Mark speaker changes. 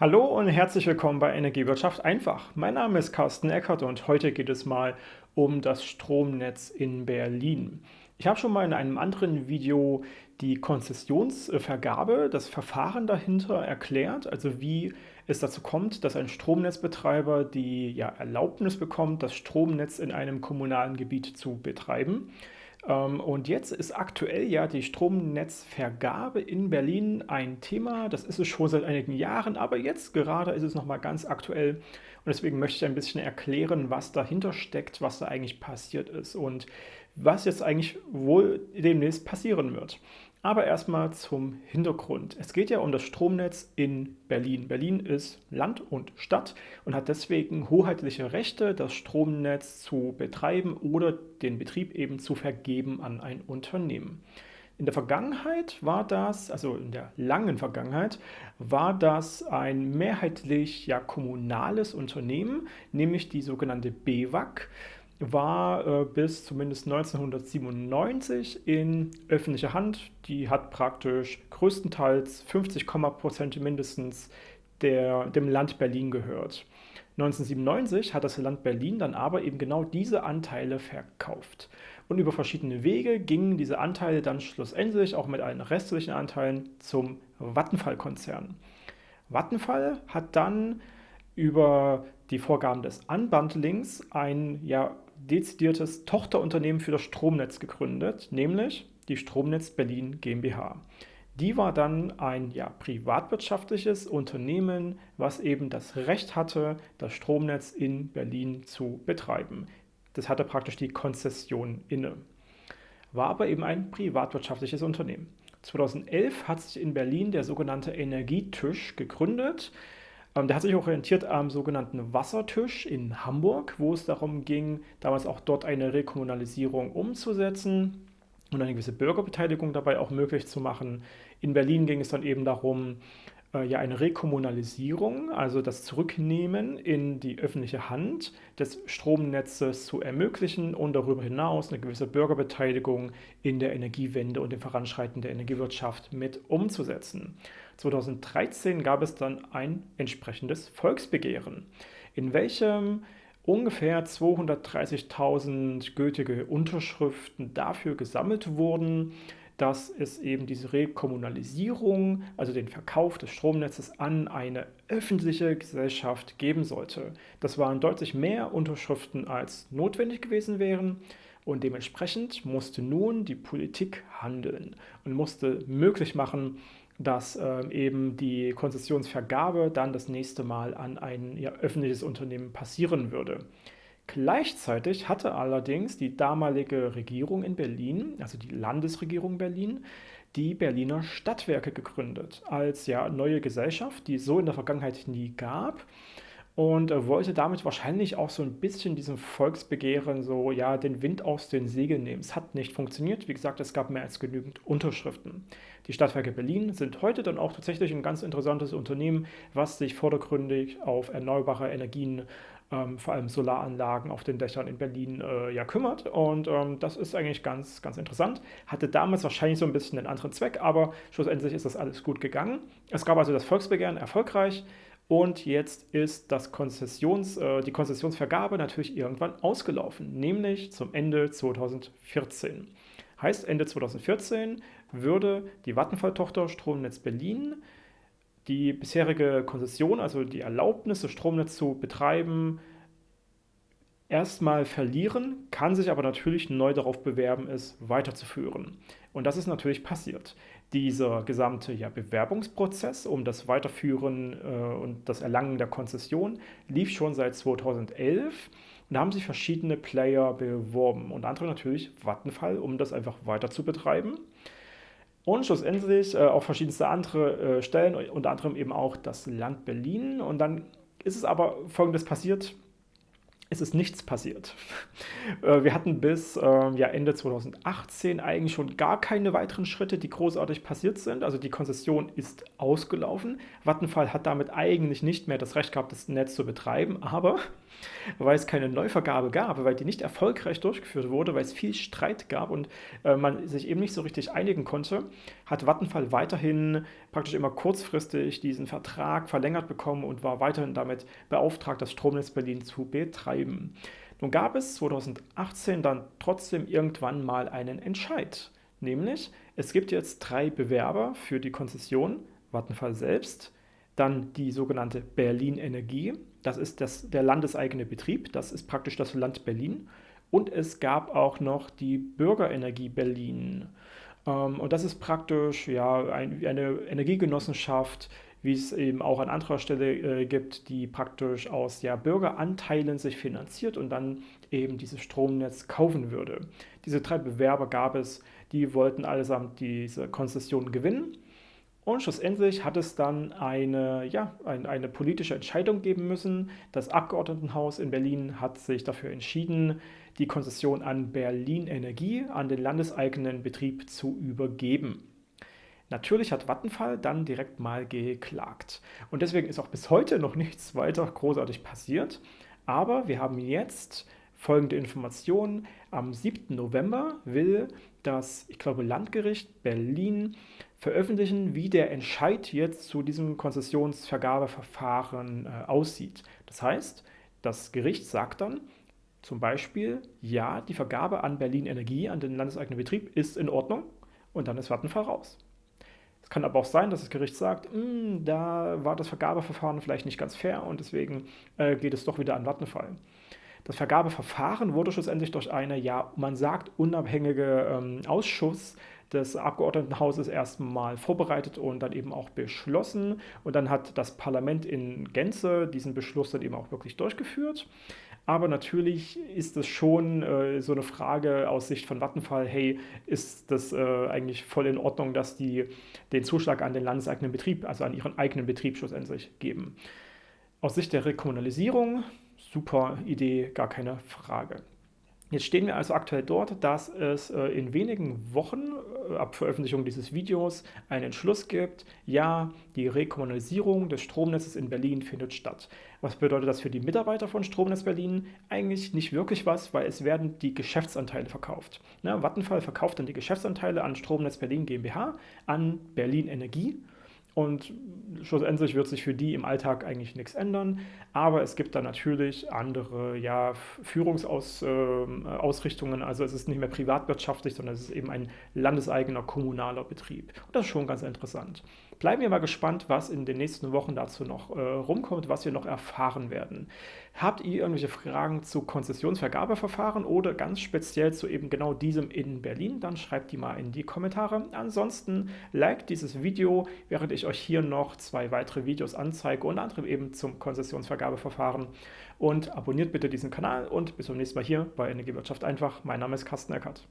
Speaker 1: Hallo und herzlich willkommen bei Energiewirtschaft einfach. Mein Name ist Carsten Eckert und heute geht es mal um das Stromnetz in Berlin. Ich habe schon mal in einem anderen Video die Konzessionsvergabe, das Verfahren dahinter erklärt, also wie es dazu kommt, dass ein Stromnetzbetreiber die ja, Erlaubnis bekommt, das Stromnetz in einem kommunalen Gebiet zu betreiben. Ähm, und jetzt ist aktuell ja die Stromnetzvergabe in Berlin ein Thema. Das ist es schon seit einigen Jahren, aber jetzt gerade ist es nochmal ganz aktuell. Und deswegen möchte ich ein bisschen erklären, was dahinter steckt, was da eigentlich passiert ist und was jetzt eigentlich wohl demnächst passieren wird. Aber erstmal zum Hintergrund. Es geht ja um das Stromnetz in Berlin. Berlin ist Land und Stadt und hat deswegen hoheitliche Rechte, das Stromnetz zu betreiben oder den Betrieb eben zu vergeben an ein Unternehmen. In der Vergangenheit war das, also in der langen Vergangenheit, war das ein mehrheitlich ja kommunales Unternehmen, nämlich die sogenannte BWAG war äh, bis zumindest 1997 in öffentlicher Hand. Die hat praktisch größtenteils 50 Prozent mindestens der, dem Land Berlin gehört. 1997 hat das Land Berlin dann aber eben genau diese Anteile verkauft. Und über verschiedene Wege gingen diese Anteile dann schlussendlich auch mit allen restlichen Anteilen zum Vattenfall-Konzern. Vattenfall hat dann über die Vorgaben des Unbundlings ein ja dezidiertes Tochterunternehmen für das Stromnetz gegründet, nämlich die Stromnetz Berlin GmbH. Die war dann ein ja, privatwirtschaftliches Unternehmen, was eben das Recht hatte, das Stromnetz in Berlin zu betreiben. Das hatte praktisch die Konzession inne. War aber eben ein privatwirtschaftliches Unternehmen. 2011 hat sich in Berlin der sogenannte Energietisch gegründet. Ähm, der hat sich orientiert am sogenannten Wassertisch in Hamburg, wo es darum ging, damals auch dort eine Rekommunalisierung umzusetzen und eine gewisse Bürgerbeteiligung dabei auch möglich zu machen. In Berlin ging es dann eben darum, äh, ja eine Rekommunalisierung, also das Zurücknehmen in die öffentliche Hand des Stromnetzes zu ermöglichen und darüber hinaus eine gewisse Bürgerbeteiligung in der Energiewende und dem Voranschreiten der Energiewirtschaft mit umzusetzen. 2013 gab es dann ein entsprechendes Volksbegehren, in welchem ungefähr 230.000 gültige Unterschriften dafür gesammelt wurden, dass es eben diese Rekommunalisierung, also den Verkauf des Stromnetzes an eine öffentliche Gesellschaft geben sollte. Das waren deutlich mehr Unterschriften, als notwendig gewesen wären. Und dementsprechend musste nun die Politik handeln und musste möglich machen, dass äh, eben die Konzessionsvergabe dann das nächste Mal an ein ja, öffentliches Unternehmen passieren würde. Gleichzeitig hatte allerdings die damalige Regierung in Berlin, also die Landesregierung Berlin, die Berliner Stadtwerke gegründet als ja neue Gesellschaft, die es so in der Vergangenheit nie gab und wollte damit wahrscheinlich auch so ein bisschen diesem Volksbegehren so ja den Wind aus den Segeln nehmen. Es hat nicht funktioniert. Wie gesagt, es gab mehr als genügend Unterschriften. Die Stadtwerke Berlin sind heute dann auch tatsächlich ein ganz interessantes Unternehmen, was sich vordergründig auf erneuerbare Energien ähm, vor allem Solaranlagen auf den Dächern in Berlin äh, ja kümmert. Und ähm, das ist eigentlich ganz, ganz interessant. Hatte damals wahrscheinlich so ein bisschen einen anderen Zweck, aber schlussendlich ist das alles gut gegangen. Es gab also das Volksbegehren erfolgreich. Und jetzt ist das Konzessions, äh, die Konzessionsvergabe natürlich irgendwann ausgelaufen, nämlich zum Ende 2014. Heißt, Ende 2014 würde die Vattenfall-Tochter Stromnetz Berlin die bisherige Konzession, also die Erlaubnis, das Stromnetz zu betreiben, erstmal verlieren, kann sich aber natürlich neu darauf bewerben, es weiterzuführen. Und das ist natürlich passiert. Dieser gesamte ja, Bewerbungsprozess um das Weiterführen äh, und das Erlangen der Konzession lief schon seit 2011 und da haben sich verschiedene Player beworben, unter anderem natürlich Vattenfall, um das einfach weiter zu betreiben. Und schlussendlich äh, auch verschiedenste andere äh, Stellen, unter anderem eben auch das Land Berlin. Und dann ist es aber folgendes passiert. Es ist nichts passiert. Äh, wir hatten bis äh, ja, Ende 2018 eigentlich schon gar keine weiteren Schritte, die großartig passiert sind. Also die Konzession ist ausgelaufen. Vattenfall hat damit eigentlich nicht mehr das Recht gehabt, das Netz zu betreiben, aber weil es keine Neuvergabe gab, weil die nicht erfolgreich durchgeführt wurde, weil es viel Streit gab und äh, man sich eben nicht so richtig einigen konnte, hat Vattenfall weiterhin praktisch immer kurzfristig diesen Vertrag verlängert bekommen und war weiterhin damit beauftragt, das Stromnetz Berlin zu betreiben. Nun gab es 2018 dann trotzdem irgendwann mal einen Entscheid, nämlich es gibt jetzt drei Bewerber für die Konzession, Vattenfall selbst, dann die sogenannte Berlin Energie, das ist das, der landeseigene Betrieb, das ist praktisch das Land Berlin. Und es gab auch noch die Bürgerenergie Berlin. Ähm, und das ist praktisch ja, ein, eine Energiegenossenschaft, wie es eben auch an anderer Stelle äh, gibt, die praktisch aus ja, Bürgeranteilen sich finanziert und dann eben dieses Stromnetz kaufen würde. Diese drei Bewerber gab es, die wollten allesamt diese Konzession gewinnen und schlussendlich hat es dann eine, ja, ein, eine politische Entscheidung geben müssen. Das Abgeordnetenhaus in Berlin hat sich dafür entschieden, die Konzession an Berlin Energie, an den landeseigenen Betrieb zu übergeben. Natürlich hat Vattenfall dann direkt mal geklagt. Und deswegen ist auch bis heute noch nichts weiter großartig passiert. Aber wir haben jetzt folgende Information. Am 7. November will das, ich glaube, Landgericht Berlin veröffentlichen, wie der Entscheid jetzt zu diesem Konzessionsvergabeverfahren äh, aussieht. Das heißt, das Gericht sagt dann zum Beispiel, ja, die Vergabe an Berlin Energie, an den landeseigenen Betrieb, ist in Ordnung und dann ist Vattenfall raus. Es kann aber auch sein, dass das Gericht sagt, hm, da war das Vergabeverfahren vielleicht nicht ganz fair und deswegen äh, geht es doch wieder an Vattenfall. Das Vergabeverfahren wurde schlussendlich durch eine, ja, man sagt, unabhängige ähm, Ausschuss des Abgeordnetenhauses erstmal vorbereitet und dann eben auch beschlossen. Und dann hat das Parlament in Gänze diesen Beschluss dann eben auch wirklich durchgeführt. Aber natürlich ist es schon äh, so eine Frage aus Sicht von Vattenfall, hey, ist das äh, eigentlich voll in Ordnung, dass die den Zuschlag an den landeseigenen Betrieb, also an ihren eigenen Betrieb schlussendlich geben? Aus Sicht der Rekommunalisierung, super Idee, gar keine Frage. Jetzt stehen wir also aktuell dort, dass es äh, in wenigen Wochen äh, ab Veröffentlichung dieses Videos einen Entschluss gibt, ja, die Rekommunalisierung des Stromnetzes in Berlin findet statt. Was bedeutet das für die Mitarbeiter von Stromnetz Berlin? Eigentlich nicht wirklich was, weil es werden die Geschäftsanteile verkauft. Ne, Vattenfall verkauft dann die Geschäftsanteile an Stromnetz Berlin GmbH, an Berlin Energie und schlussendlich wird sich für die im Alltag eigentlich nichts ändern. Aber es gibt da natürlich andere ja, Führungsausrichtungen. Ähm, also es ist nicht mehr privatwirtschaftlich, sondern es ist eben ein landeseigener kommunaler Betrieb. Und das ist schon ganz interessant. Bleiben wir mal gespannt, was in den nächsten Wochen dazu noch äh, rumkommt, was wir noch erfahren werden. Habt ihr irgendwelche Fragen zu Konzessionsvergabeverfahren oder ganz speziell zu eben genau diesem in Berlin? Dann schreibt die mal in die Kommentare. Ansonsten liked dieses Video, während ich euch hier noch zwei weitere Videos anzeige, unter anderem eben zum Konzessionsvergabeverfahren. Und abonniert bitte diesen Kanal und bis zum nächsten Mal hier bei Energiewirtschaft einfach. Mein Name ist Carsten Eckert.